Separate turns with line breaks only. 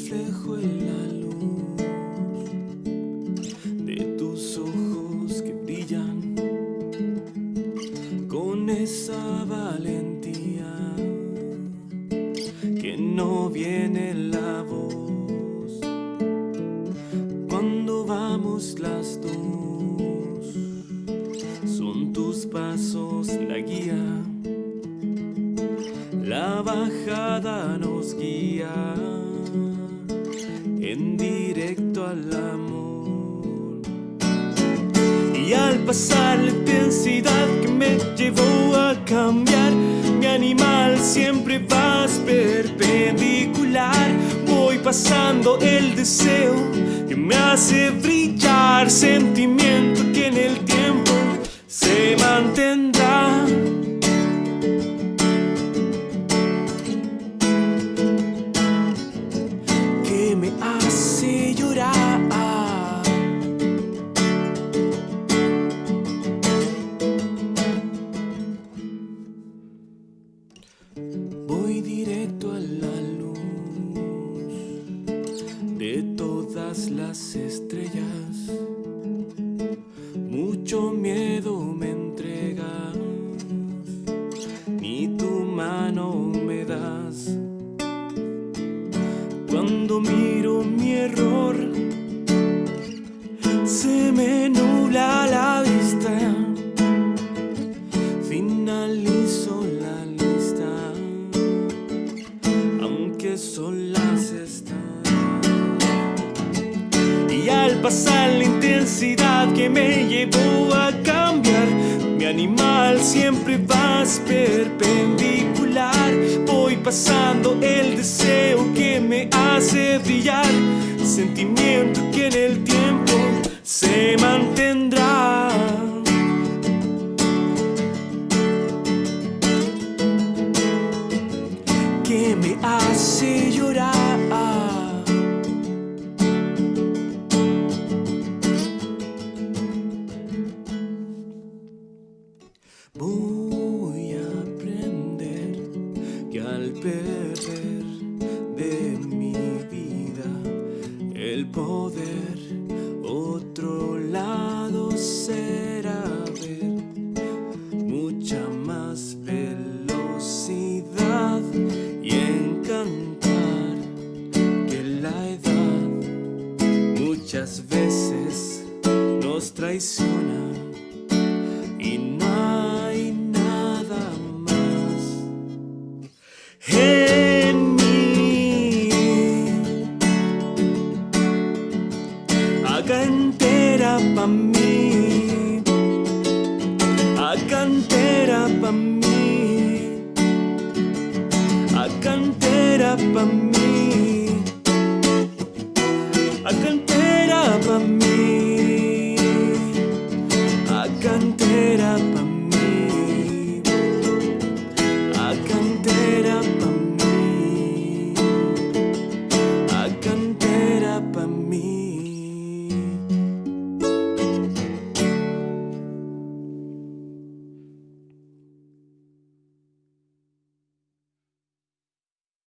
reflejo en la luz de tus ojos que brillan con esa valentía que no viene la voz cuando vamos las dos. Son tus pasos la guía la bajada nos guía en directo al amor. Y al pasar la intensidad que me llevó a cambiar, mi animal siempre vas perpendicular. Voy pasando el deseo que me hace brillar, sentimiento que en el tiempo se mantendrá. Voy directo a la luz de todas las estrellas. Mucho miedo me entregas, ni tu mano me das. Cuando miro mi error, se me nubla la vista. Finalizo pasar la intensidad que me llevó a cambiar, mi animal siempre vas perpendicular. Voy pasando el deseo que me hace brillar, sentimiento que en el tiempo se Voy a aprender que al perder de mi vida el poder, otro lado será ver mucha más velocidad y encantar que la edad muchas veces nos traiciona pa' a cantera pa' mí, a cantera pa' mí, a cantera pa' mí, a cantera pa' mí.